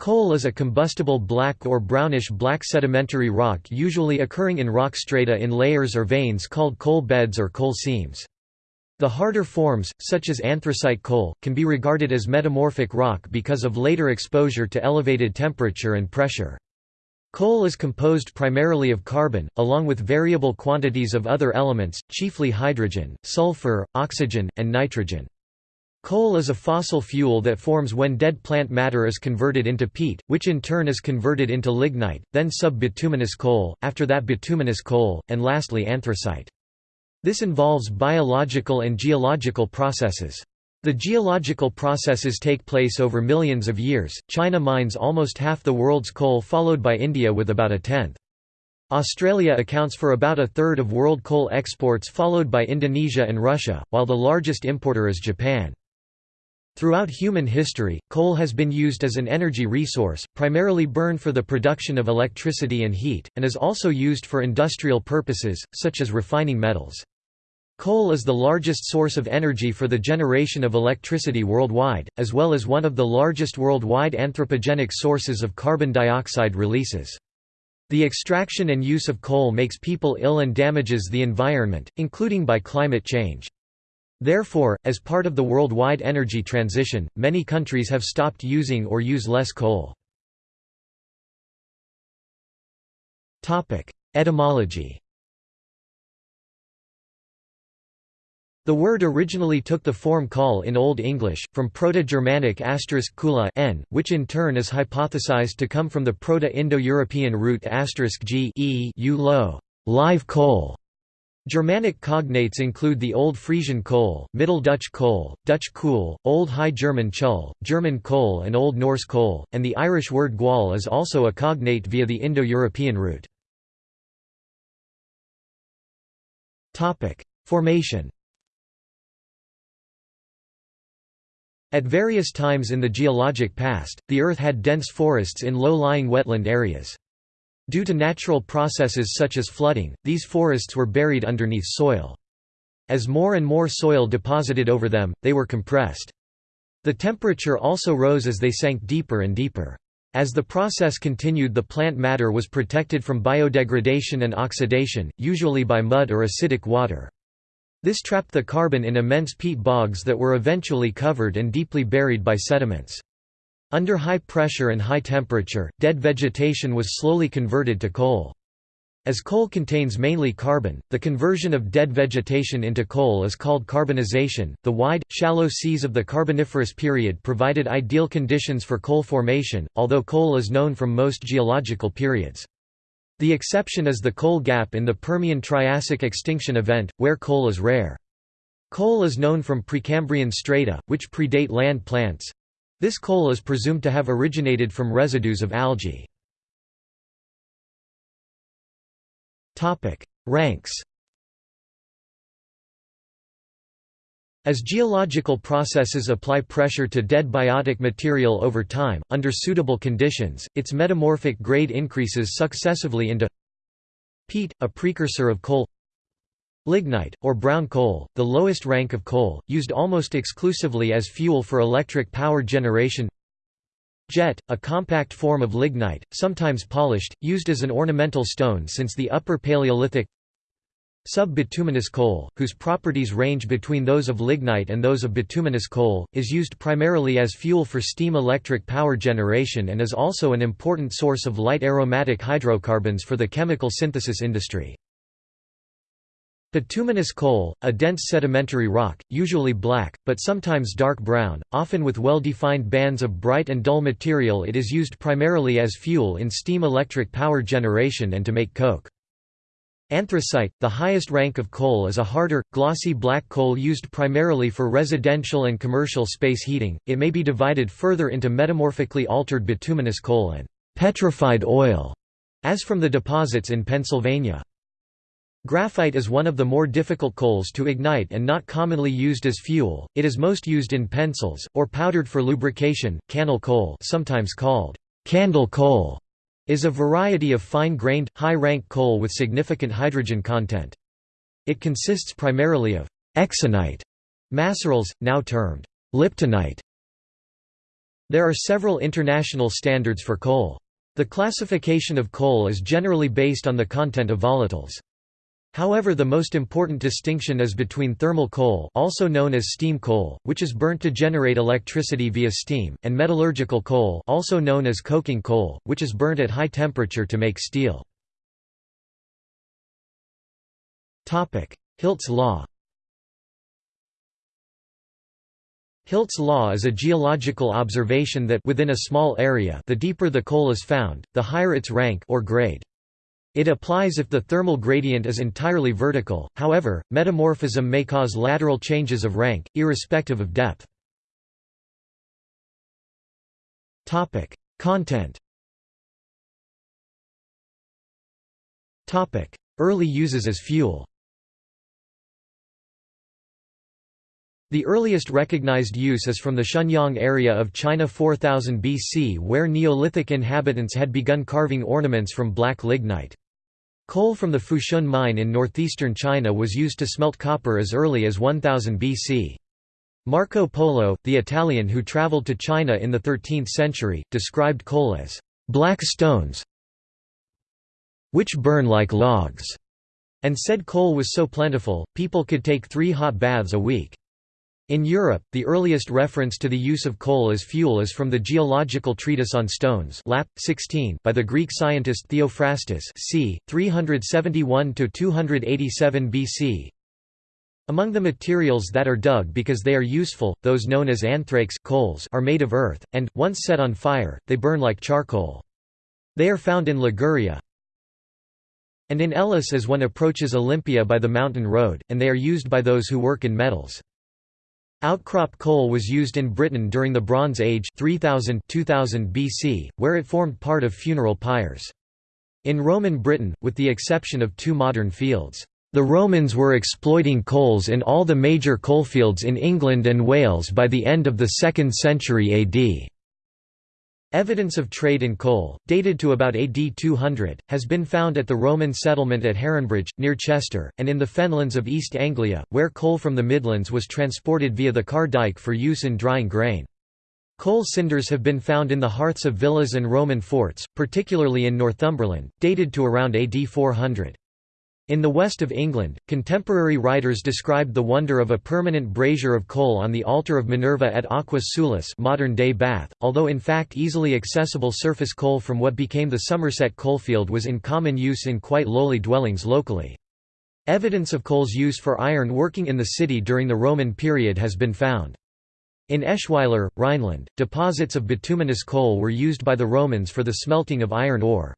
Coal is a combustible black or brownish-black sedimentary rock usually occurring in rock strata in layers or veins called coal beds or coal seams. The harder forms, such as anthracite coal, can be regarded as metamorphic rock because of later exposure to elevated temperature and pressure. Coal is composed primarily of carbon, along with variable quantities of other elements, chiefly hydrogen, sulfur, oxygen, and nitrogen. Coal is a fossil fuel that forms when dead plant matter is converted into peat, which in turn is converted into lignite, then sub-bituminous coal, after that bituminous coal, and lastly anthracite. This involves biological and geological processes. The geological processes take place over millions of years. China mines almost half the world's coal, followed by India with about a tenth. Australia accounts for about a third of world coal exports, followed by Indonesia and Russia, while the largest importer is Japan. Throughout human history, coal has been used as an energy resource, primarily burned for the production of electricity and heat, and is also used for industrial purposes, such as refining metals. Coal is the largest source of energy for the generation of electricity worldwide, as well as one of the largest worldwide anthropogenic sources of carbon dioxide releases. The extraction and use of coal makes people ill and damages the environment, including by climate change. Therefore, as part of the worldwide energy transition, many countries have stopped using or use less coal. Etymology The word originally took the form call in Old English, from Proto-Germanic kula n, which in turn is hypothesized to come from the Proto-Indo-European root g e u live coal, Germanic cognates include the Old Frisian Kohl, Middle Dutch Kohl, Dutch Kool, Old High German Chul, German Kohl and Old Norse Kohl, and the Irish word gual is also a cognate via the Indo-European route. Formation At various times in the geologic past, the Earth had dense forests in low-lying wetland areas. Due to natural processes such as flooding, these forests were buried underneath soil. As more and more soil deposited over them, they were compressed. The temperature also rose as they sank deeper and deeper. As the process continued the plant matter was protected from biodegradation and oxidation, usually by mud or acidic water. This trapped the carbon in immense peat bogs that were eventually covered and deeply buried by sediments. Under high pressure and high temperature, dead vegetation was slowly converted to coal. As coal contains mainly carbon, the conversion of dead vegetation into coal is called carbonization. The wide, shallow seas of the Carboniferous period provided ideal conditions for coal formation, although coal is known from most geological periods. The exception is the coal gap in the Permian-Triassic extinction event, where coal is rare. Coal is known from Precambrian strata, which predate land plants, this coal is presumed to have originated from residues of algae. Ranks As geological processes apply pressure to dead biotic material over time, under suitable conditions, its metamorphic grade increases successively into peat, a precursor of coal Lignite, or brown coal, the lowest rank of coal, used almost exclusively as fuel for electric power generation Jet, a compact form of lignite, sometimes polished, used as an ornamental stone since the Upper Paleolithic Sub-bituminous coal, whose properties range between those of lignite and those of bituminous coal, is used primarily as fuel for steam electric power generation and is also an important source of light aromatic hydrocarbons for the chemical synthesis industry. Bituminous coal, a dense sedimentary rock, usually black, but sometimes dark brown, often with well-defined bands of bright and dull material it is used primarily as fuel in steam electric power generation and to make coke. Anthracite, the highest rank of coal is a harder, glossy black coal used primarily for residential and commercial space heating, it may be divided further into metamorphically altered bituminous coal and «petrified oil», as from the deposits in Pennsylvania. Graphite is one of the more difficult coals to ignite and not commonly used as fuel, it is most used in pencils, or powdered for lubrication. Cannel coal sometimes called candle coal is a variety of fine-grained, high-rank coal with significant hydrogen content. It consists primarily of exinite macerals, now termed liptinite, There are several international standards for coal. The classification of coal is generally based on the content of volatiles. However the most important distinction is between thermal coal also known as steam coal, which is burnt to generate electricity via steam, and metallurgical coal also known as coking coal, which is burnt at high temperature to make steel. Hilt's law Hilt's law is a geological observation that within a small area the deeper the coal is found, the higher its rank or grade. It applies if the thermal gradient is entirely vertical, however, metamorphism may cause lateral changes of rank, irrespective of depth. Content Early uses as fuel The earliest recognized use is from the Shenyang area of China 4000 BC where Neolithic inhabitants had begun carving ornaments from black lignite. Coal from the Fushun mine in northeastern China was used to smelt copper as early as 1000 BC. Marco Polo, the Italian who traveled to China in the 13th century, described coal as black stones which burn like logs, and said coal was so plentiful, people could take three hot baths a week. In Europe, the earliest reference to the use of coal as fuel is from the Geological Treatise on Stones Lap. 16 by the Greek scientist Theophrastus c. 371–287 BC. Among the materials that are dug because they are useful, those known as anthrakes coals are made of earth, and, once set on fire, they burn like charcoal. They are found in Liguria and in Elis as one approaches Olympia by the mountain road, and they are used by those who work in metals. Outcrop coal was used in Britain during the Bronze Age 3000 2000 BC, where it formed part of funeral pyres. In Roman Britain, with the exception of two modern fields, the Romans were exploiting coals in all the major coalfields in England and Wales by the end of the 2nd century AD. Evidence of trade in coal, dated to about AD 200, has been found at the Roman settlement at Heronbridge, near Chester, and in the fenlands of East Anglia, where coal from the Midlands was transported via the Carr Dyke for use in drying grain. Coal cinders have been found in the hearths of villas and Roman forts, particularly in Northumberland, dated to around AD 400. In the west of England, contemporary writers described the wonder of a permanent brazier of coal on the altar of Minerva at Aquae Sulis modern-day Bath, although in fact easily accessible surface coal from what became the Somerset coalfield was in common use in quite lowly dwellings locally. Evidence of coal's use for iron working in the city during the Roman period has been found. In Eschweiler, Rhineland, deposits of bituminous coal were used by the Romans for the smelting of iron ore.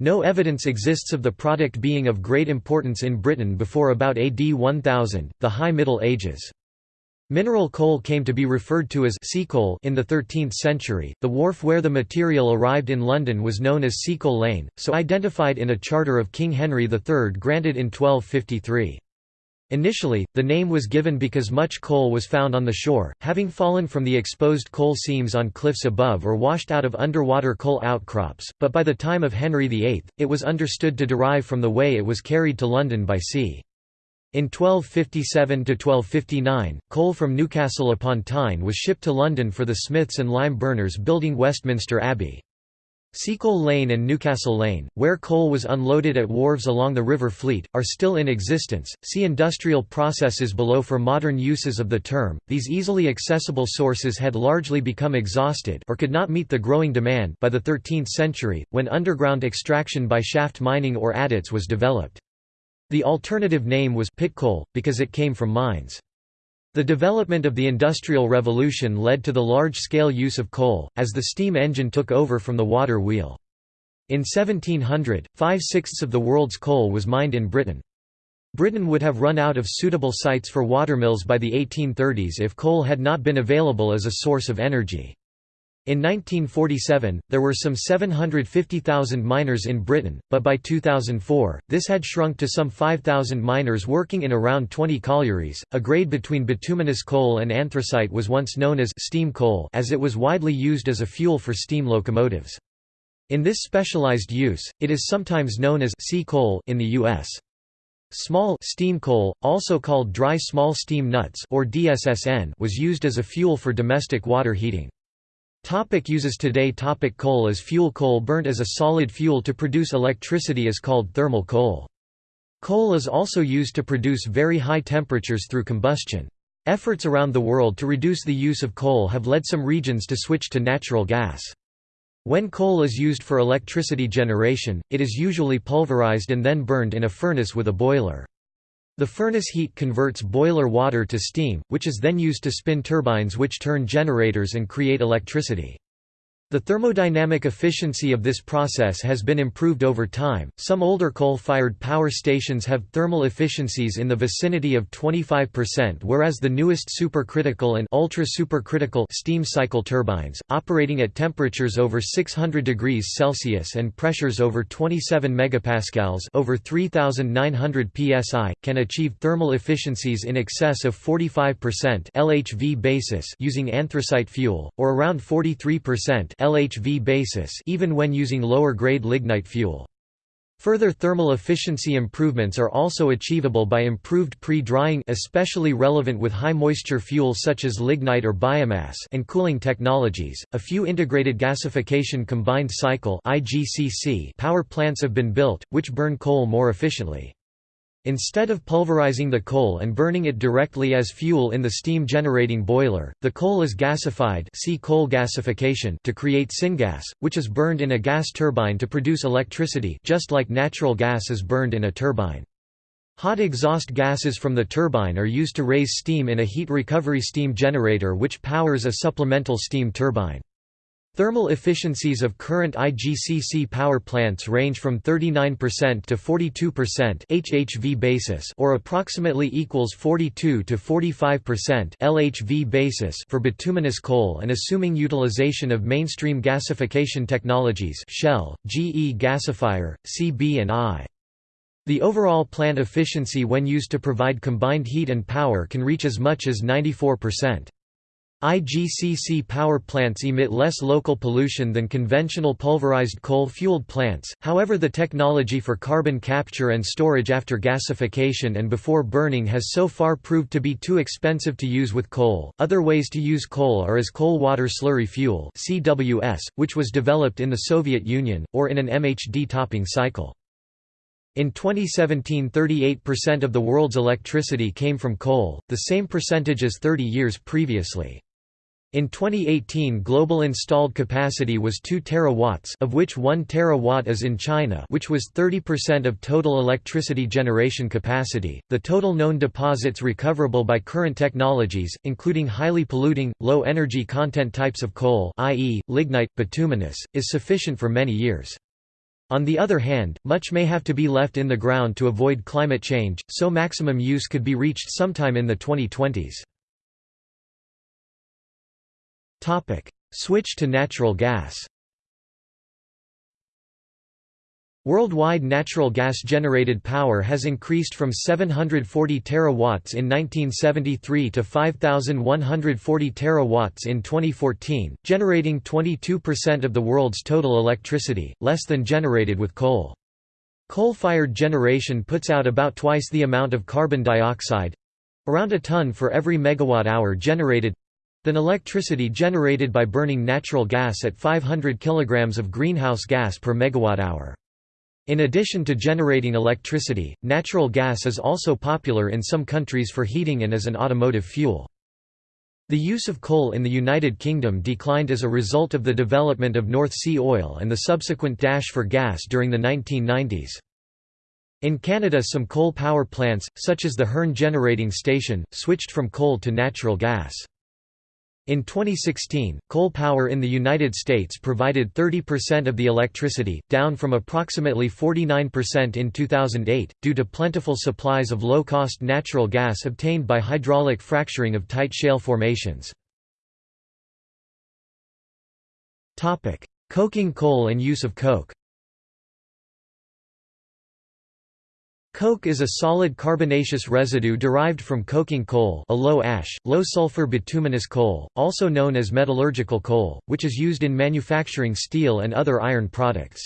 No evidence exists of the product being of great importance in Britain before about AD 1000, the High Middle Ages. Mineral coal came to be referred to as sea coal in the 13th century. The wharf where the material arrived in London was known as Seacoal Lane, so identified in a charter of King Henry III granted in 1253. Initially, the name was given because much coal was found on the shore, having fallen from the exposed coal seams on cliffs above or washed out of underwater coal outcrops, but by the time of Henry VIII, it was understood to derive from the way it was carried to London by sea. In 1257–1259, coal from Newcastle upon Tyne was shipped to London for the smiths and lime burners building Westminster Abbey. Seacoal Lane and Newcastle Lane, where coal was unloaded at wharves along the River Fleet, are still in existence. See industrial processes below for modern uses of the term. These easily accessible sources had largely become exhausted or could not meet the growing demand by the 13th century, when underground extraction by shaft mining or adits was developed. The alternative name was pit coal, because it came from mines. The development of the Industrial Revolution led to the large-scale use of coal, as the steam engine took over from the water wheel. In 1700, five-sixths of the world's coal was mined in Britain. Britain would have run out of suitable sites for watermills by the 1830s if coal had not been available as a source of energy. In 1947, there were some 750,000 miners in Britain, but by 2004, this had shrunk to some 5,000 miners working in around 20 collieries. A grade between bituminous coal and anthracite was once known as steam coal as it was widely used as a fuel for steam locomotives. In this specialized use, it is sometimes known as sea coal in the U.S. Small steam coal, also called dry small steam nuts or DSSN, was used as a fuel for domestic water heating. Topic uses Today topic Coal as fuel Coal burnt as a solid fuel to produce electricity is called thermal coal. Coal is also used to produce very high temperatures through combustion. Efforts around the world to reduce the use of coal have led some regions to switch to natural gas. When coal is used for electricity generation, it is usually pulverized and then burned in a furnace with a boiler. The furnace heat converts boiler water to steam, which is then used to spin turbines which turn generators and create electricity. The thermodynamic efficiency of this process has been improved over time. Some older coal-fired power stations have thermal efficiencies in the vicinity of 25%, whereas the newest supercritical and ultra-supercritical steam cycle turbines, operating at temperatures over 600 degrees Celsius and pressures over 27 megapascals, over 3900 psi, can achieve thermal efficiencies in excess of 45% LHV basis using anthracite fuel or around 43% LHV basis even when using lower-grade lignite fuel. Further thermal efficiency improvements are also achievable by improved pre-drying especially relevant with high-moisture fuel such as lignite or biomass and cooling technologies. A few integrated gasification combined cycle (IGCC) power plants have been built which burn coal more efficiently. Instead of pulverizing the coal and burning it directly as fuel in the steam-generating boiler, the coal is gasified see coal gasification to create syngas, which is burned in a gas turbine to produce electricity just like natural gas is burned in a turbine. Hot exhaust gases from the turbine are used to raise steam in a heat recovery steam generator which powers a supplemental steam turbine. Thermal efficiencies of current IGCC power plants range from 39% to 42% HHV basis or approximately equals 42 to 45% LHV basis for bituminous coal and assuming utilization of mainstream gasification technologies Shell, GE Gasifier, CB and I. The overall plant efficiency when used to provide combined heat and power can reach as much as 94%. IGCC power plants emit less local pollution than conventional pulverized coal-fueled plants, however the technology for carbon capture and storage after gasification and before burning has so far proved to be too expensive to use with coal. Other ways to use coal are as coal water slurry fuel (CWS), which was developed in the Soviet Union, or in an MHD topping cycle. In 2017 38% of the world's electricity came from coal, the same percentage as 30 years previously. In 2018 global installed capacity was 2 terawatts of which 1 terawatt is in China which was 30% of total electricity generation capacity. The total known deposits recoverable by current technologies, including highly polluting, low energy content types of coal i.e., lignite, bituminous, is sufficient for many years. On the other hand, much may have to be left in the ground to avoid climate change, so maximum use could be reached sometime in the 2020s. Switch to natural gas. Worldwide natural gas-generated power has increased from 740 terawatts in 1973 to 5,140 terawatts in 2014, generating 22% of the world's total electricity, less than generated with coal. Coal-fired generation puts out about twice the amount of carbon dioxide—around a ton for every megawatt-hour generated, than electricity generated by burning natural gas at 500 kg of greenhouse gas per megawatt-hour. In addition to generating electricity, natural gas is also popular in some countries for heating and as an automotive fuel. The use of coal in the United Kingdom declined as a result of the development of North Sea oil and the subsequent dash for gas during the 1990s. In Canada some coal power plants, such as the Hearn Generating Station, switched from coal to natural gas. In 2016, coal power in the United States provided 30% of the electricity, down from approximately 49% in 2008, due to plentiful supplies of low-cost natural gas obtained by hydraulic fracturing of tight shale formations. Coking coal and use of coke Coke is a solid carbonaceous residue derived from coking coal a low-ash, low-sulfur bituminous coal, also known as metallurgical coal, which is used in manufacturing steel and other iron products.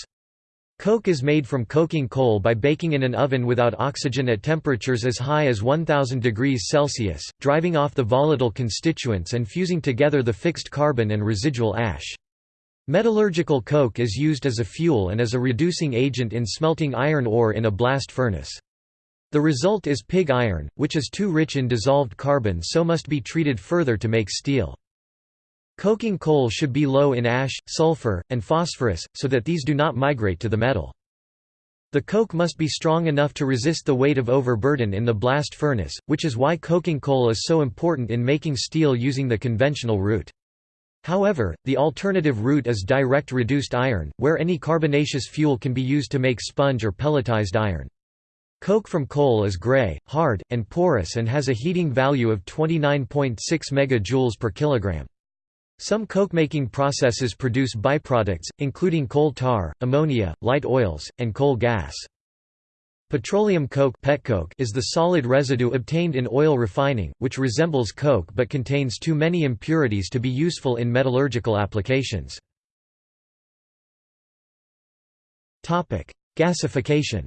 Coke is made from coking coal by baking in an oven without oxygen at temperatures as high as 1000 degrees Celsius, driving off the volatile constituents and fusing together the fixed carbon and residual ash. Metallurgical coke is used as a fuel and as a reducing agent in smelting iron ore in a blast furnace. The result is pig iron, which is too rich in dissolved carbon so must be treated further to make steel. Coking coal should be low in ash, sulfur, and phosphorus, so that these do not migrate to the metal. The coke must be strong enough to resist the weight of overburden in the blast furnace, which is why coking coal is so important in making steel using the conventional route. However, the alternative route is direct reduced iron, where any carbonaceous fuel can be used to make sponge or pelletized iron. Coke from coal is gray, hard, and porous and has a heating value of 29.6 MJ per kilogram. Some coke-making processes produce byproducts, including coal tar, ammonia, light oils, and coal gas. Petroleum coke is the solid residue obtained in oil refining, which resembles coke but contains too many impurities to be useful in metallurgical applications. Gasification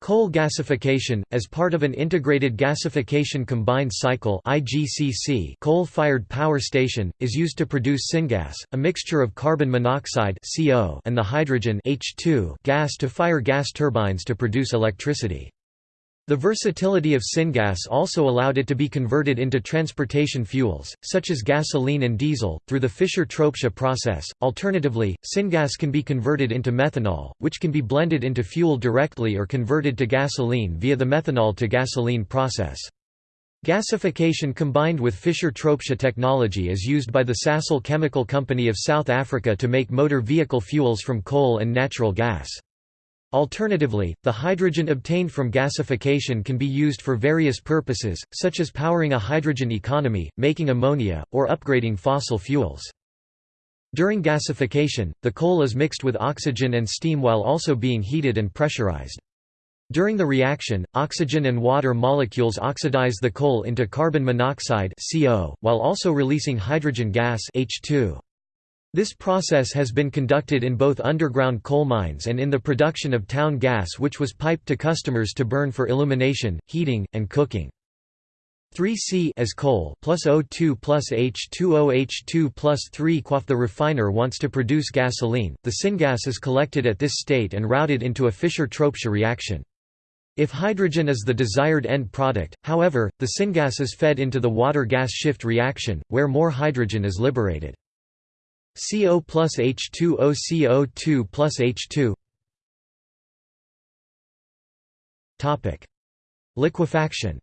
Coal gasification, as part of an integrated gasification combined cycle coal-fired power station, is used to produce syngas, a mixture of carbon monoxide and the hydrogen gas to fire gas turbines to produce electricity. The versatility of syngas also allowed it to be converted into transportation fuels, such as gasoline and diesel, through the Fischer-Tropsch process. Alternatively, syngas can be converted into methanol, which can be blended into fuel directly or converted to gasoline via the methanol to gasoline process. Gasification combined with Fischer-Tropsch technology is used by the Sasol Chemical Company of South Africa to make motor vehicle fuels from coal and natural gas. Alternatively, the hydrogen obtained from gasification can be used for various purposes, such as powering a hydrogen economy, making ammonia, or upgrading fossil fuels. During gasification, the coal is mixed with oxygen and steam while also being heated and pressurized. During the reaction, oxygen and water molecules oxidize the coal into carbon monoxide CO, while also releasing hydrogen gas H2. This process has been conducted in both underground coal mines and in the production of town gas which was piped to customers to burn for illumination, heating, and cooking. 3C as coal plus O2 plus H2O H2 plus 3 quaff The refiner wants to produce gasoline, the syngas is collected at this state and routed into a Fischer-Tropsch reaction. If hydrogen is the desired end product, however, the syngas is fed into the water-gas shift reaction, where more hydrogen is liberated. CO plus H2O CO2 plus H2 Topic Liquefaction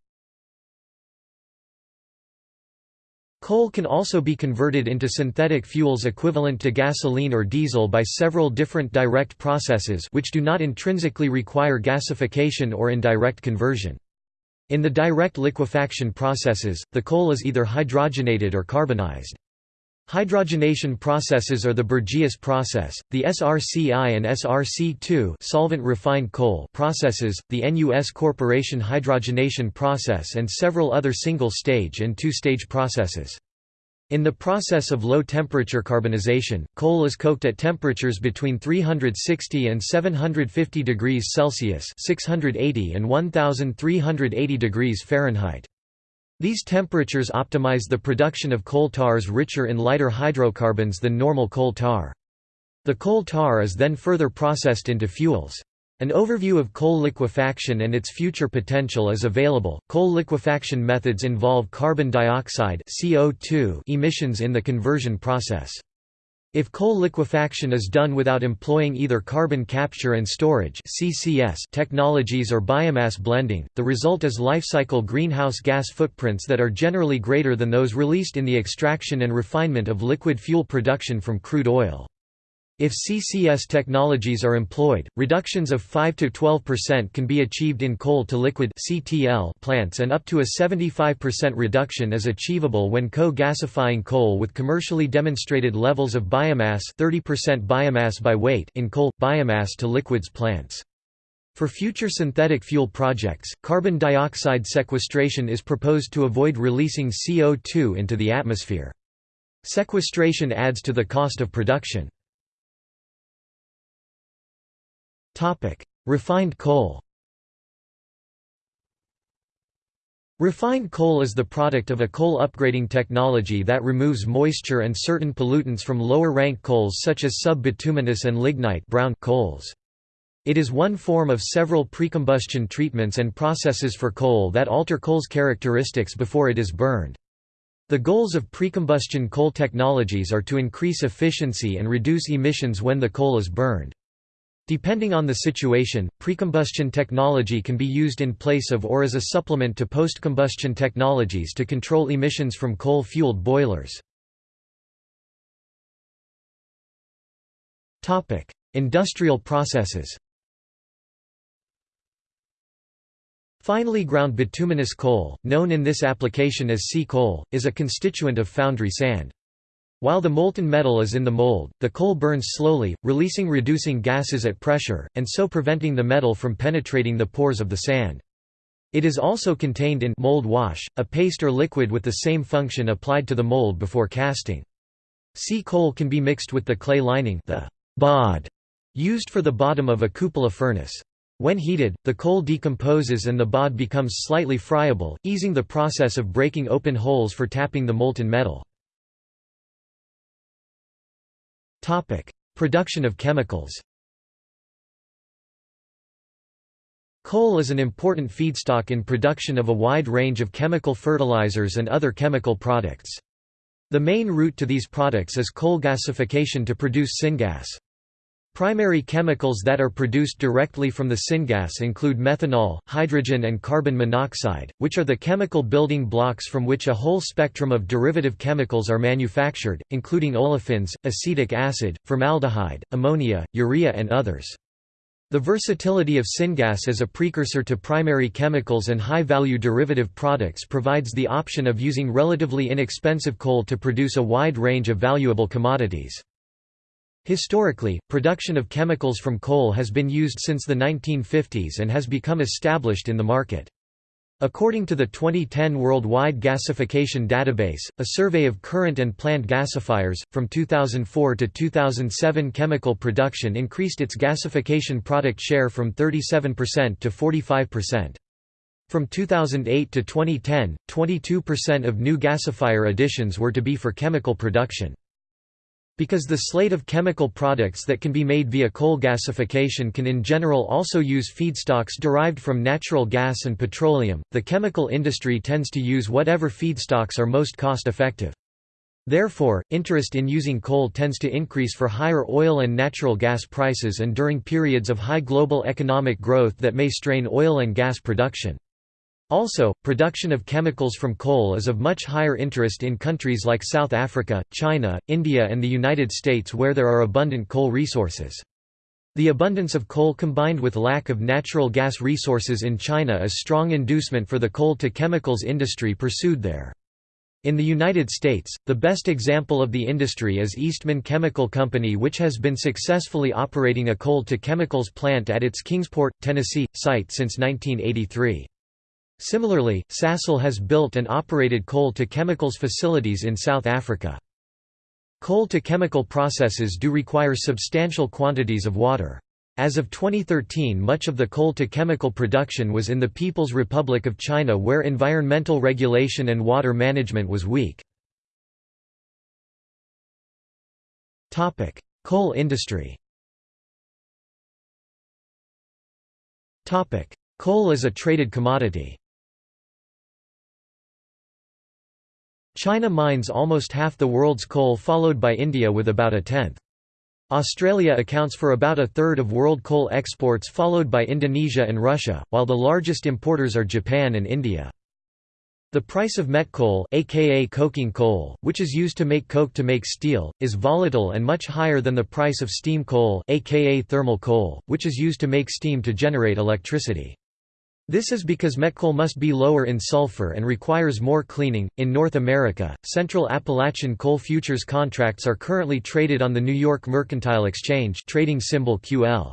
Coal can also be converted into synthetic fuels equivalent to gasoline or diesel by several different direct processes which do not intrinsically require gasification or indirect conversion. In the direct liquefaction processes, the coal is either hydrogenated or carbonized. Hydrogenation processes are the Bergius process, the SRCI and SRC2 solvent refined coal processes, the NUS Corporation hydrogenation process and several other single-stage and two-stage processes. In the process of low-temperature carbonization, coal is cooked at temperatures between 360 and 750 degrees Celsius 680 and 1380 degrees Fahrenheit. These temperatures optimize the production of coal tars richer in lighter hydrocarbons than normal coal tar. The coal tar is then further processed into fuels. An overview of coal liquefaction and its future potential is available. Coal liquefaction methods involve carbon dioxide (CO2) emissions in the conversion process. If coal liquefaction is done without employing either carbon capture and storage (CCS) technologies or biomass blending, the result is lifecycle greenhouse gas footprints that are generally greater than those released in the extraction and refinement of liquid fuel production from crude oil. If CCS technologies are employed, reductions of 5–12% can be achieved in coal-to-liquid plants and up to a 75% reduction is achievable when co-gasifying coal with commercially demonstrated levels of biomass 30% biomass by weight in coal – biomass to liquids plants. For future synthetic fuel projects, carbon dioxide sequestration is proposed to avoid releasing CO2 into the atmosphere. Sequestration adds to the cost of production. Refined coal Refined coal is the product of a coal upgrading technology that removes moisture and certain pollutants from lower-rank coals such as sub-bituminous and lignite brown coals. It is one form of several precombustion treatments and processes for coal that alter coal's characteristics before it is burned. The goals of precombustion coal technologies are to increase efficiency and reduce emissions when the coal is burned. Depending on the situation, precombustion technology can be used in place of or as a supplement to post-combustion technologies to control emissions from coal-fueled boilers. Industrial processes Finely ground bituminous coal, known in this application as sea coal, is a constituent of foundry sand. While the molten metal is in the mold, the coal burns slowly, releasing reducing gases at pressure, and so preventing the metal from penetrating the pores of the sand. It is also contained in mold wash, a paste or liquid with the same function applied to the mold before casting. Sea coal can be mixed with the clay lining the bod used for the bottom of a cupola furnace. When heated, the coal decomposes and the bod becomes slightly friable, easing the process of breaking open holes for tapping the molten metal. Production of chemicals Coal is an important feedstock in production of a wide range of chemical fertilizers and other chemical products. The main route to these products is coal gasification to produce syngas. Primary chemicals that are produced directly from the syngas include methanol, hydrogen and carbon monoxide, which are the chemical building blocks from which a whole spectrum of derivative chemicals are manufactured, including olefins, acetic acid, formaldehyde, ammonia, urea and others. The versatility of syngas as a precursor to primary chemicals and high-value derivative products provides the option of using relatively inexpensive coal to produce a wide range of valuable commodities. Historically, production of chemicals from coal has been used since the 1950s and has become established in the market. According to the 2010 Worldwide Gasification Database, a survey of current and planned gasifiers, from 2004 to 2007 chemical production increased its gasification product share from 37% to 45%. From 2008 to 2010, 22% of new gasifier additions were to be for chemical production. Because the slate of chemical products that can be made via coal gasification can in general also use feedstocks derived from natural gas and petroleum, the chemical industry tends to use whatever feedstocks are most cost-effective. Therefore, interest in using coal tends to increase for higher oil and natural gas prices and during periods of high global economic growth that may strain oil and gas production. Also, production of chemicals from coal is of much higher interest in countries like South Africa, China, India and the United States where there are abundant coal resources. The abundance of coal combined with lack of natural gas resources in China is strong inducement for the coal-to-chemicals industry pursued there. In the United States, the best example of the industry is Eastman Chemical Company which has been successfully operating a coal-to-chemicals plant at its Kingsport, Tennessee, site since 1983. Similarly, Sasol has built and operated coal-to-chemicals facilities in South Africa. Coal-to-chemical processes do require substantial quantities of water. As of 2013 much of the coal-to-chemical production was in the People's Republic of China where environmental regulation and water management was weak. Coal industry Coal is a traded commodity. China mines almost half the world's coal followed by India with about a tenth. Australia accounts for about a third of world coal exports followed by Indonesia and Russia, while the largest importers are Japan and India. The price of met coal, aka coking coal, which is used to make coke to make steel, is volatile and much higher than the price of steam coal, aka thermal coal, which is used to make steam to generate electricity. This is because met coal must be lower in sulfur and requires more cleaning. In North America, Central Appalachian Coal Futures contracts are currently traded on the New York Mercantile Exchange, trading symbol QL.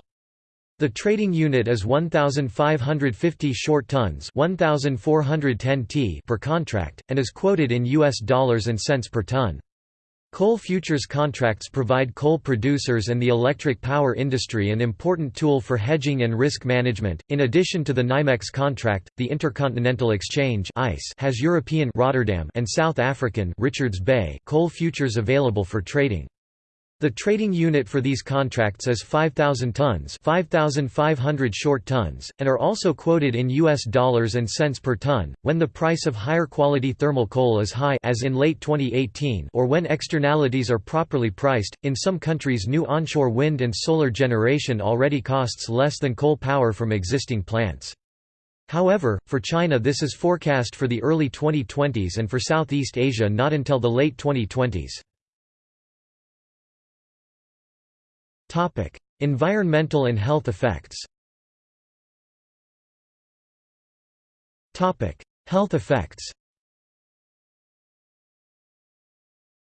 The trading unit is 1550 short tons, 1410 t per contract and is quoted in US dollars and cents per ton. Coal futures contracts provide coal producers and the electric power industry an important tool for hedging and risk management. In addition to the NYMEX contract, the Intercontinental Exchange (ICE) has European Rotterdam and South African Richards Bay coal futures available for trading. The trading unit for these contracts is 5,000 tons 5,500 short tons, and are also quoted in US dollars and cents per ton, when the price of higher quality thermal coal is high as in late 2018 or when externalities are properly priced. In some countries new onshore wind and solar generation already costs less than coal power from existing plants. However, for China this is forecast for the early 2020s and for Southeast Asia not until the late 2020s. Environmental and health effects. Topic: Health effects.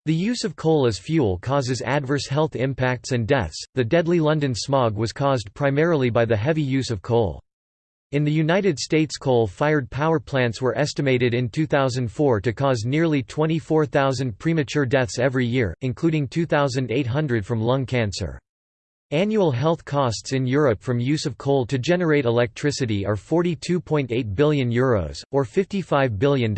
The use of coal as fuel causes adverse health impacts and deaths. The deadly London smog was caused primarily by the heavy use of coal. In the United States coal-fired power plants were estimated in 2004 to cause nearly 24,000 premature deaths every year, including 2,800 from lung cancer. Annual health costs in Europe from use of coal to generate electricity are €42.8 billion, Euros, or $55 billion.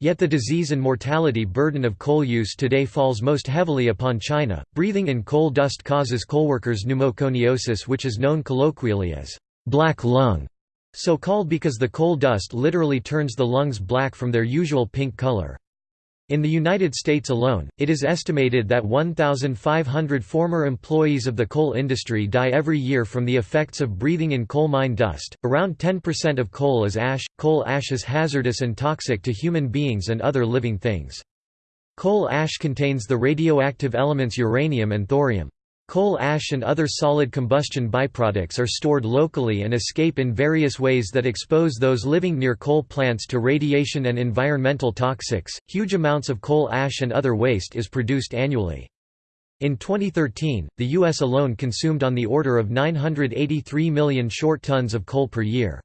Yet the disease and mortality burden of coal use today falls most heavily upon China. Breathing in coal dust causes coalworkers pneumoconiosis, which is known colloquially as black lung, so called because the coal dust literally turns the lungs black from their usual pink color. In the United States alone, it is estimated that 1,500 former employees of the coal industry die every year from the effects of breathing in coal mine dust. Around 10% of coal is ash. Coal ash is hazardous and toxic to human beings and other living things. Coal ash contains the radioactive elements uranium and thorium. Coal ash and other solid combustion byproducts are stored locally and escape in various ways that expose those living near coal plants to radiation and environmental toxics. Huge amounts of coal ash and other waste is produced annually. In 2013, the U.S. alone consumed on the order of 983 million short tons of coal per year.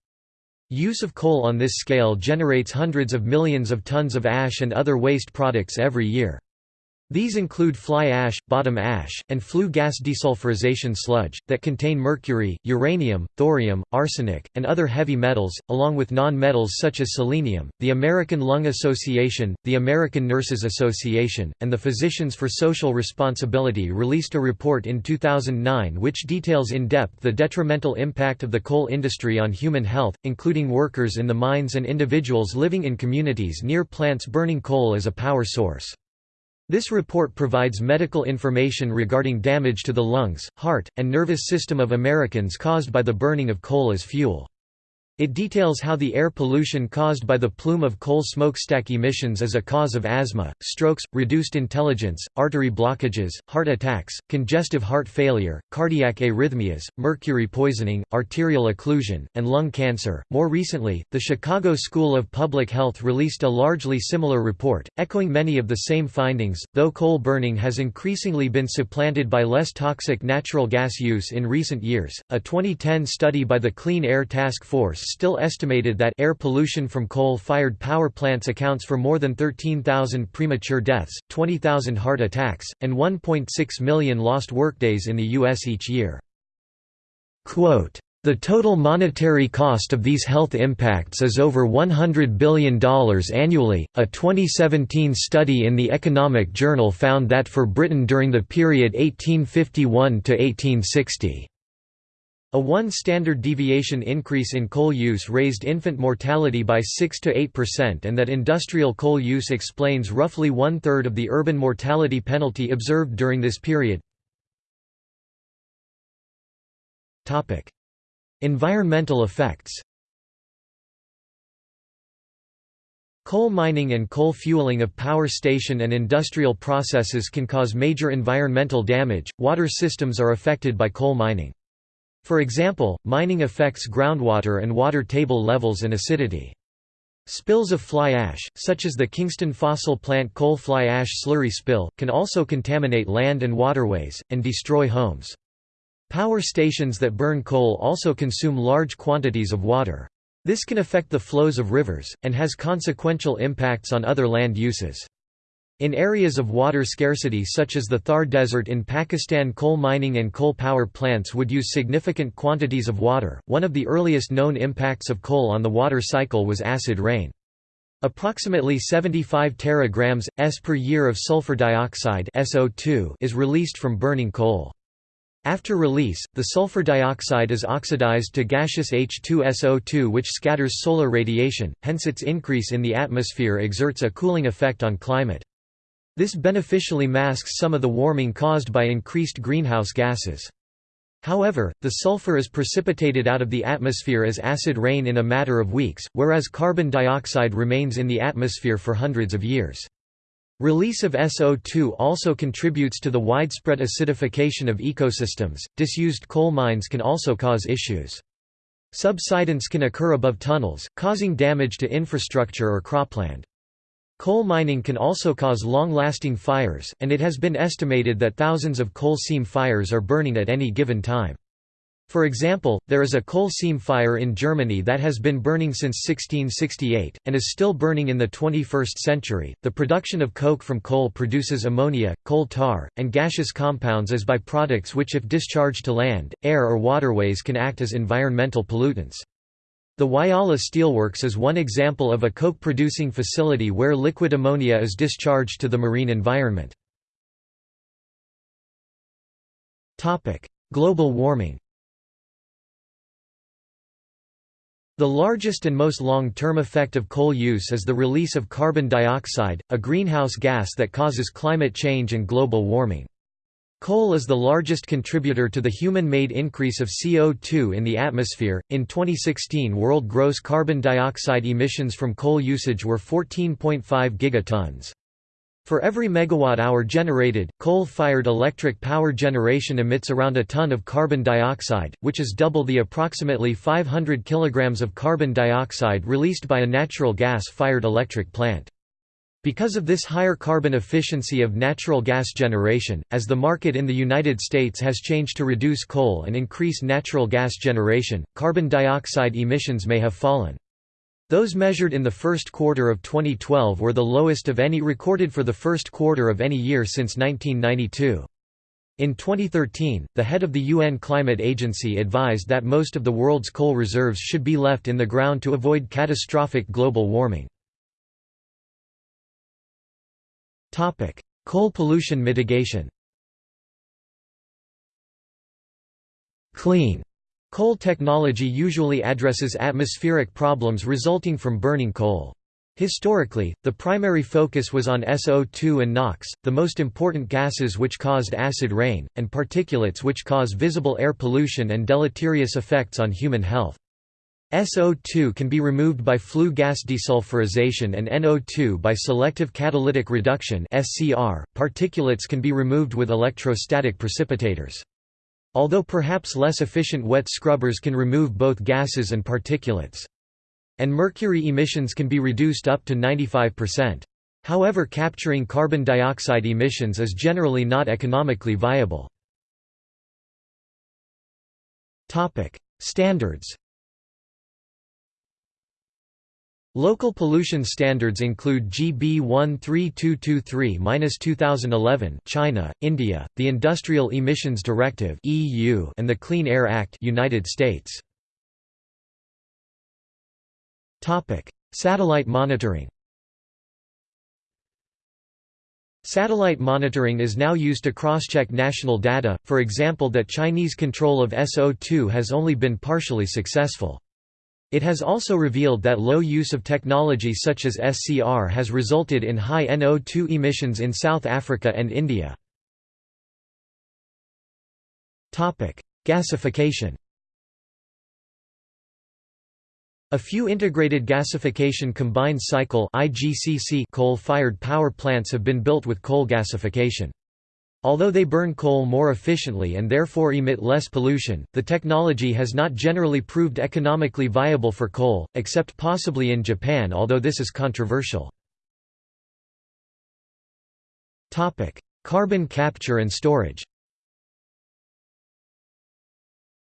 Use of coal on this scale generates hundreds of millions of tons of ash and other waste products every year. These include fly ash, bottom ash, and flue gas desulfurization sludge, that contain mercury, uranium, thorium, arsenic, and other heavy metals, along with non-metals such as selenium. The American Lung Association, the American Nurses Association, and the Physicians for Social Responsibility released a report in 2009 which details in depth the detrimental impact of the coal industry on human health, including workers in the mines and individuals living in communities near plants burning coal as a power source. This report provides medical information regarding damage to the lungs, heart, and nervous system of Americans caused by the burning of coal as fuel. It details how the air pollution caused by the plume of coal smokestack emissions is a cause of asthma, strokes, reduced intelligence, artery blockages, heart attacks, congestive heart failure, cardiac arrhythmias, mercury poisoning, arterial occlusion, and lung cancer. More recently, the Chicago School of Public Health released a largely similar report, echoing many of the same findings. Though coal burning has increasingly been supplanted by less toxic natural gas use in recent years, a 2010 study by the Clean Air Task Force still estimated that air pollution from coal-fired power plants accounts for more than 13,000 premature deaths, 20,000 heart attacks, and 1.6 million lost workdays in the U.S. each year. Quote, the total monetary cost of these health impacts is over $100 billion annually. A 2017 study in the Economic Journal found that for Britain during the period 1851 to 1860, a one standard deviation increase in coal use raised infant mortality by 6 to 8% and that industrial coal use explains roughly one-third of the urban mortality penalty observed during this period. environmental effects Coal mining and coal fueling of power station and industrial processes can cause major environmental damage. Water systems are affected by coal mining. For example, mining affects groundwater and water table levels and acidity. Spills of fly ash, such as the Kingston fossil plant coal fly ash slurry spill, can also contaminate land and waterways, and destroy homes. Power stations that burn coal also consume large quantities of water. This can affect the flows of rivers, and has consequential impacts on other land uses. In areas of water scarcity such as the Thar Desert in Pakistan coal mining and coal power plants would use significant quantities of water. One of the earliest known impacts of coal on the water cycle was acid rain. Approximately 75 teragrams s per year of sulfur dioxide SO2 is released from burning coal. After release, the sulfur dioxide is oxidized to gaseous H2SO2 which scatters solar radiation, hence its increase in the atmosphere exerts a cooling effect on climate. This beneficially masks some of the warming caused by increased greenhouse gases. However, the sulfur is precipitated out of the atmosphere as acid rain in a matter of weeks, whereas carbon dioxide remains in the atmosphere for hundreds of years. Release of SO2 also contributes to the widespread acidification of ecosystems. Disused coal mines can also cause issues. Subsidence can occur above tunnels, causing damage to infrastructure or cropland. Coal mining can also cause long-lasting fires, and it has been estimated that thousands of coal seam fires are burning at any given time. For example, there is a coal seam fire in Germany that has been burning since 1668, and is still burning in the 21st century. The production of coke from coal produces ammonia, coal tar, and gaseous compounds as byproducts which, if discharged to land, air, or waterways, can act as environmental pollutants. The Whyalla Steelworks is one example of a coke-producing facility where liquid ammonia is discharged to the marine environment. Global warming The largest and most long-term effect of coal use is the release of carbon dioxide, a greenhouse gas that causes climate change and global warming. Coal is the largest contributor to the human-made increase of CO2 in the atmosphere. In 2016, world gross carbon dioxide emissions from coal usage were 14.5 gigatons. For every megawatt-hour generated, coal-fired electric power generation emits around a ton of carbon dioxide, which is double the approximately 500 kilograms of carbon dioxide released by a natural gas-fired electric plant. Because of this higher carbon efficiency of natural gas generation, as the market in the United States has changed to reduce coal and increase natural gas generation, carbon dioxide emissions may have fallen. Those measured in the first quarter of 2012 were the lowest of any recorded for the first quarter of any year since 1992. In 2013, the head of the UN Climate Agency advised that most of the world's coal reserves should be left in the ground to avoid catastrophic global warming. Topic: Coal pollution mitigation. Clean coal technology usually addresses atmospheric problems resulting from burning coal. Historically, the primary focus was on SO2 and NOx, the most important gases which caused acid rain, and particulates which cause visible air pollution and deleterious effects on human health. SO2 can be removed by flue gas desulfurization and NO2 by selective catalytic reduction (SCR). Particulates can be removed with electrostatic precipitators. Although perhaps less efficient wet scrubbers can remove both gases and particulates. And mercury emissions can be reduced up to 95%. However capturing carbon dioxide emissions is generally not economically viable. Standards Local pollution standards include GB 13223-2011 China, India, the Industrial Emissions Directive EU and the Clean Air Act United States. Topic: Satellite monitoring. Satellite monitoring is now used to cross-check national data, for example that Chinese control of SO2 has only been partially successful. It has also revealed that low use of technology such as SCR has resulted in high NO2 emissions in South Africa and India. Gasification A few integrated gasification combined cycle coal-fired power plants have been built with coal gasification. Although they burn coal more efficiently and therefore emit less pollution, the technology has not generally proved economically viable for coal, except possibly in Japan although this is controversial. Carbon capture and storage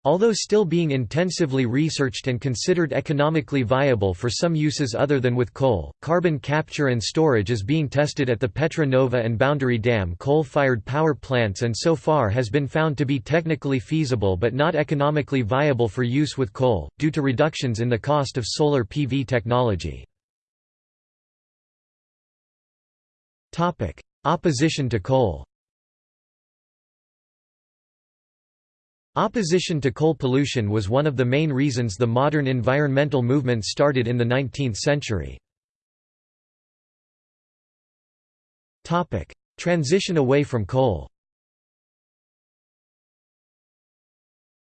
Although still being intensively researched and considered economically viable for some uses other than with coal, carbon capture and storage is being tested at the Petra Nova and Boundary Dam coal-fired power plants and so far has been found to be technically feasible but not economically viable for use with coal, due to reductions in the cost of solar PV technology. Opposition to coal Opposition to coal pollution was one of the main reasons the modern environmental movement started in the 19th century. Transition away from coal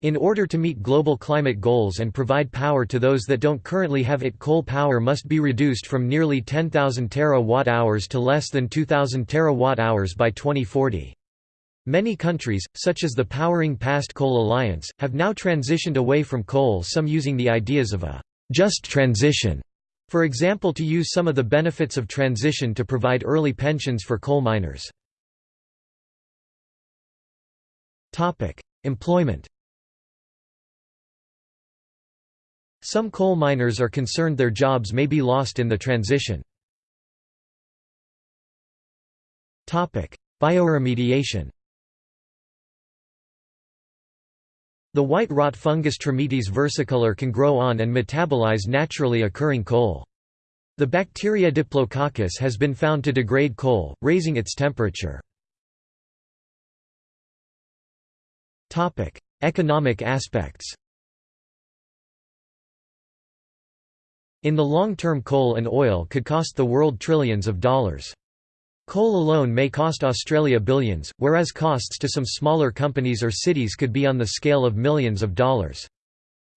In order to meet global climate goals and provide power to those that don't currently have it coal power must be reduced from nearly 10,000 terawatt-hours to less than 2,000 terawatt-hours by 2040. Many countries, such as the Powering Past Coal Alliance, have now transitioned away from coal some using the ideas of a «just transition», for example to use some of the benefits of transition to provide early pensions for coal miners. Employment Some coal miners are concerned their jobs may be lost in the transition. Bioremediation The white rot fungus Trametes versicolor can grow on and metabolize naturally occurring coal. The bacteria Diplococcus has been found to degrade coal, raising its temperature. Economic aspects In the long term coal and oil could cost the world trillions of dollars. Coal alone may cost Australia billions, whereas costs to some smaller companies or cities could be on the scale of millions of dollars.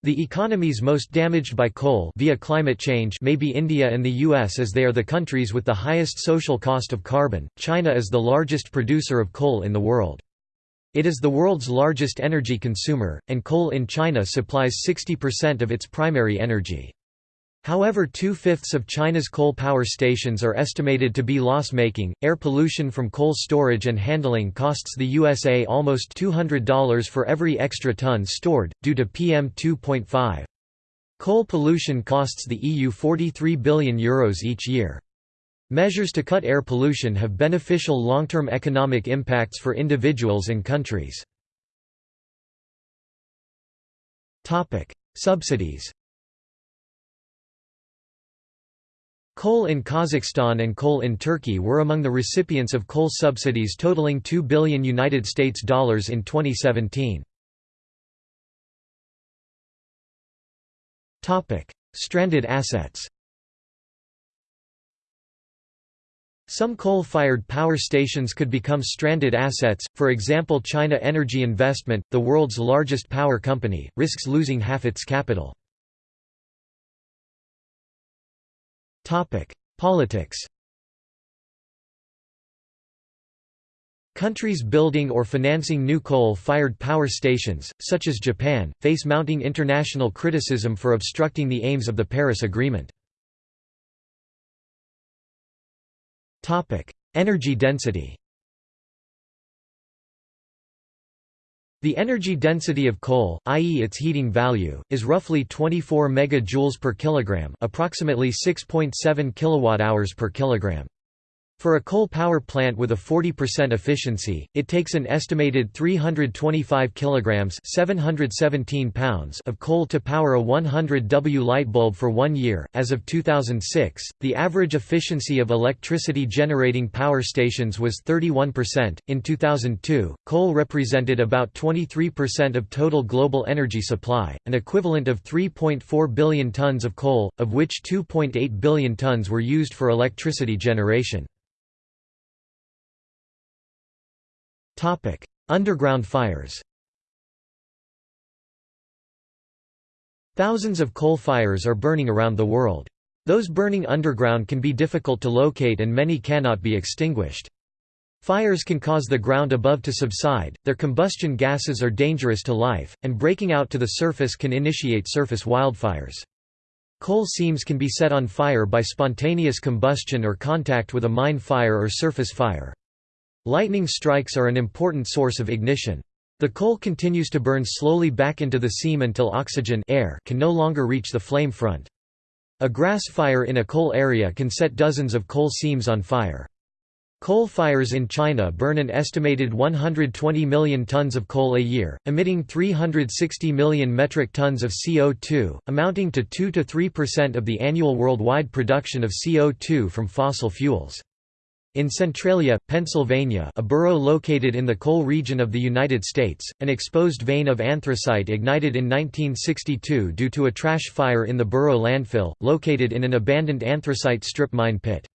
The economies most damaged by coal via climate change may be India and the US as they are the countries with the highest social cost of carbon. China is the largest producer of coal in the world. It is the world's largest energy consumer, and coal in China supplies 60% of its primary energy. However, two fifths of China's coal power stations are estimated to be loss making. Air pollution from coal storage and handling costs the USA almost $200 for every extra ton stored, due to PM 2.5. Coal pollution costs the EU €43 billion Euros each year. Measures to cut air pollution have beneficial long term economic impacts for individuals and countries. Subsidies Coal in Kazakhstan and coal in Turkey were among the recipients of coal subsidies totaling 2 billion United States dollars in 2017. Topic: Stranded assets. Some coal-fired power stations could become stranded assets, for example China Energy Investment, the world's largest power company, risks losing half its capital. Politics Countries building or financing new coal-fired power stations, such as Japan, face mounting international criticism for obstructing the aims of the Paris Agreement. Energy density The energy density of coal, i.e. its heating value, is roughly 24 megajoules per kilogram, approximately 6.7 kilowatt-hours per kilogram. For a coal power plant with a 40% efficiency, it takes an estimated 325 kilograms (717 pounds) of coal to power a 100 W light bulb for 1 year. As of 2006, the average efficiency of electricity generating power stations was 31%. In 2002, coal represented about 23% of total global energy supply, an equivalent of 3.4 billion tons of coal, of which 2.8 billion tons were used for electricity generation. Underground fires Thousands of coal fires are burning around the world. Those burning underground can be difficult to locate and many cannot be extinguished. Fires can cause the ground above to subside, their combustion gases are dangerous to life, and breaking out to the surface can initiate surface wildfires. Coal seams can be set on fire by spontaneous combustion or contact with a mine fire or surface fire. Lightning strikes are an important source of ignition. The coal continues to burn slowly back into the seam until oxygen air can no longer reach the flame front. A grass fire in a coal area can set dozens of coal seams on fire. Coal fires in China burn an estimated 120 million tons of coal a year, emitting 360 million metric tons of CO2, amounting to 2–3% of the annual worldwide production of CO2 from fossil fuels. In Centralia, Pennsylvania a borough located in the coal region of the United States, an exposed vein of anthracite ignited in 1962 due to a trash fire in the borough landfill, located in an abandoned anthracite strip mine pit.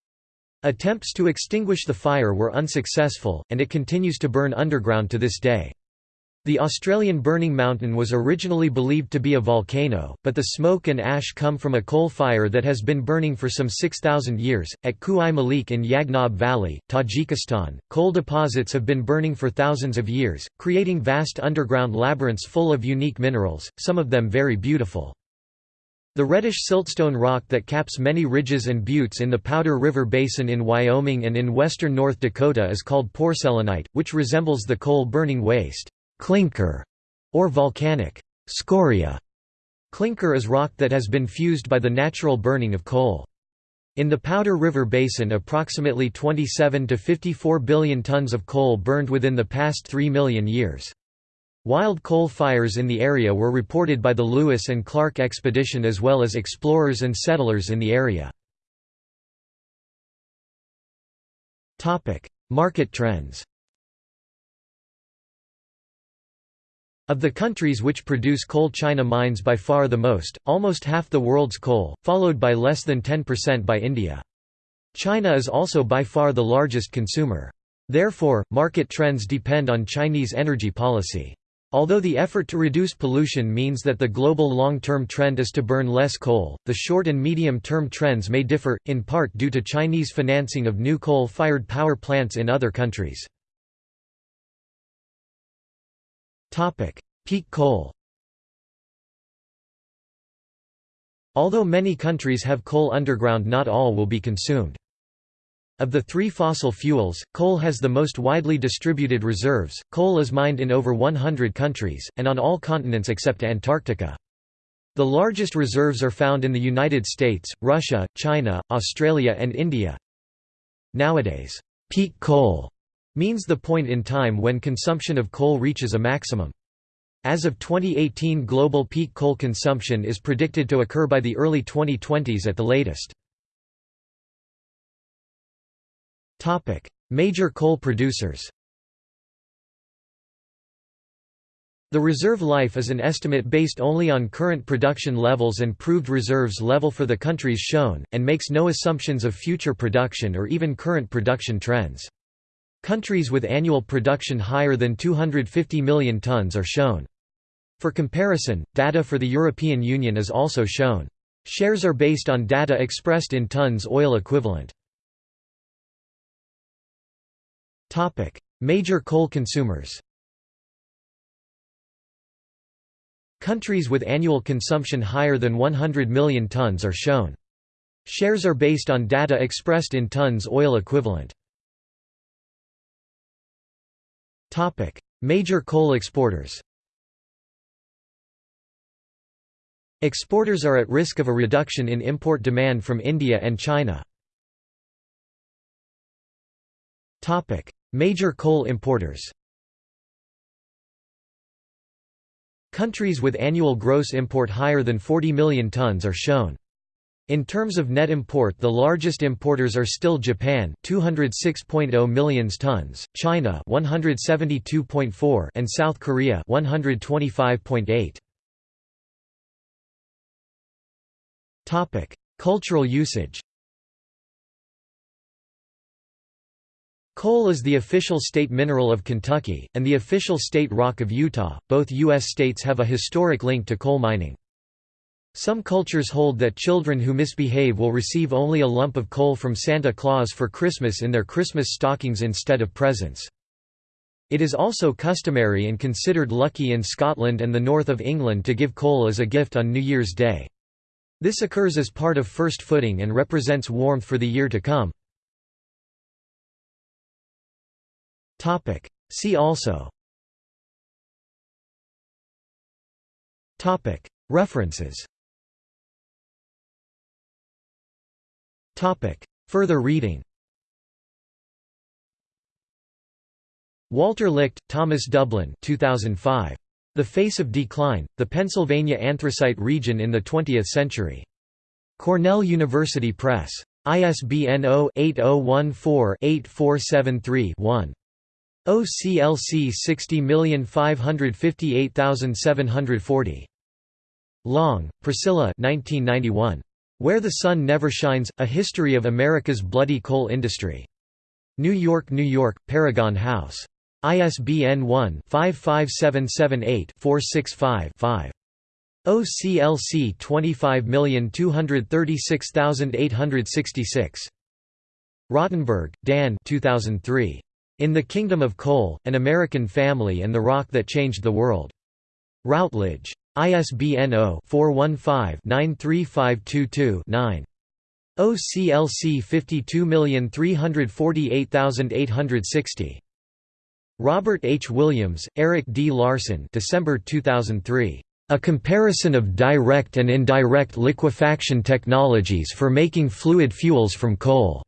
Attempts to extinguish the fire were unsuccessful, and it continues to burn underground to this day. The Australian Burning Mountain was originally believed to be a volcano, but the smoke and ash come from a coal fire that has been burning for some 6,000 years. At Khu-i Malik in Yagnob Valley, Tajikistan, coal deposits have been burning for thousands of years, creating vast underground labyrinths full of unique minerals, some of them very beautiful. The reddish siltstone rock that caps many ridges and buttes in the Powder River Basin in Wyoming and in western North Dakota is called porcellanite, which resembles the coal-burning waste clinker, or volcanic scoria. Clinker is rock that has been fused by the natural burning of coal. In the Powder River Basin approximately 27 to 54 billion tons of coal burned within the past 3 million years. Wild coal fires in the area were reported by the Lewis and Clark expedition as well as explorers and settlers in the area. Market trends Of the countries which produce coal China mines by far the most, almost half the world's coal, followed by less than 10% by India. China is also by far the largest consumer. Therefore, market trends depend on Chinese energy policy. Although the effort to reduce pollution means that the global long-term trend is to burn less coal, the short and medium-term trends may differ, in part due to Chinese financing of new coal-fired power plants in other countries. Peak coal Although many countries have coal underground not all will be consumed. Of the three fossil fuels, coal has the most widely distributed reserves. Coal is mined in over 100 countries, and on all continents except Antarctica. The largest reserves are found in the United States, Russia, China, Australia and India. Nowadays, peak coal means the point in time when consumption of coal reaches a maximum. As of 2018 global peak coal consumption is predicted to occur by the early 2020s at the latest. Major coal producers The reserve life is an estimate based only on current production levels and proved reserves level for the countries shown, and makes no assumptions of future production or even current production trends. Countries with annual production higher than 250 million tons are shown. For comparison, data for the European Union is also shown. Shares are based on data expressed in tons oil equivalent. Major coal consumers Countries with annual consumption higher than 100 million tons are shown. Shares are based on data expressed in tons oil equivalent. Major coal exporters Exporters are at risk of a reduction in import demand from India and China. Major coal importers Countries with annual gross import higher than 40 million tons are shown. In terms of net import the largest importers are still Japan 206.0 million tons, China 172.4 and South Korea 125.8. Topic: Cultural usage. Coal is the official state mineral of Kentucky and the official state rock of Utah. Both US states have a historic link to coal mining. Some cultures hold that children who misbehave will receive only a lump of coal from Santa Claus for Christmas in their Christmas stockings instead of presents. It is also customary and considered lucky in Scotland and the north of England to give coal as a gift on New Year's Day. This occurs as part of first footing and represents warmth for the year to come. See also References Further reading Walter Licht, Thomas Dublin 2005. The Face of Decline, The Pennsylvania Anthracite Region in the Twentieth Century. Cornell University Press. ISBN 0-8014-8473-1. OCLC 60558740. Long, Priscilla 1991. Where the Sun Never Shines, A History of America's Bloody Coal Industry. New York, New York, Paragon House. ISBN 1-55778-465-5. OCLC 25236866. Rottenberg, Dan 2003. In the Kingdom of Coal, An American Family and the Rock That Changed the World. Routledge. ISBN 0-415-93522-9. OCLC 52348860. Robert H. Williams, Eric D. Larson December 2003. A comparison of direct and indirect liquefaction technologies for making fluid fuels from coal.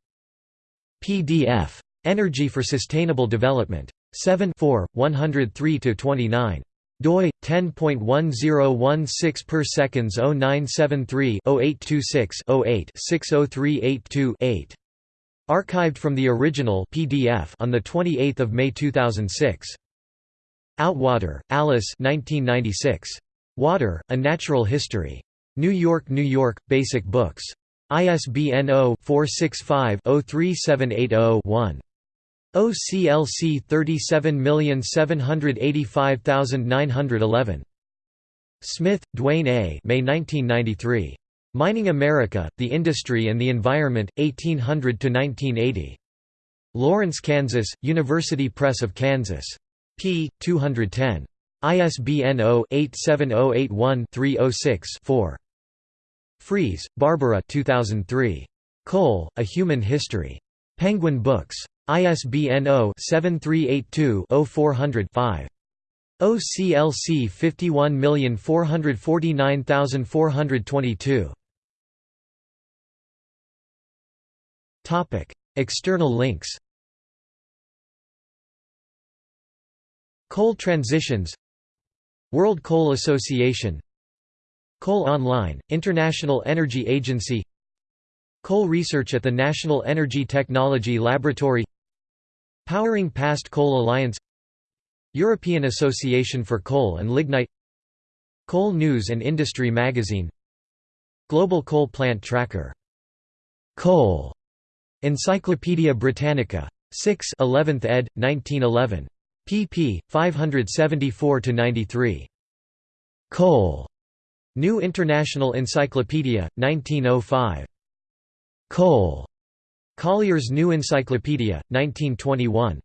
PDF. Energy for Sustainable Development. 7 103–29 doi 10.1016 per seconds 0973 0826 08 60382 8 Archived from the original PDF on the 28th of May 2006. Outwater, Alice 1996. Water: A Natural History. New York, New York: Basic Books. ISBN 0-465-03780-1. OCLC 37785911. Smith, Duane A. May 1993. Mining America, The Industry and the Environment, 1800–1980. Lawrence, Kansas, University Press of Kansas. p. 210. ISBN 0-87081-306-4. Freese, Barbara 2003. Coal, A Human History. Penguin Books. ISBN 0-7382-0400-5. OCLC 51449422. Topic: External links. Coal transitions. World Coal Association. Coal Online, International Energy Agency. Coal research at the National Energy Technology Laboratory Powering Past Coal Alliance European Association for Coal and Lignite Coal News and Industry Magazine Global Coal Plant Tracker Coal Encyclopædia Britannica. 6 11th ed., 1911. pp. 574 to 93 Coal. New International Encyclopedia, 1905. Coal. Collier's New Encyclopedia, 1921.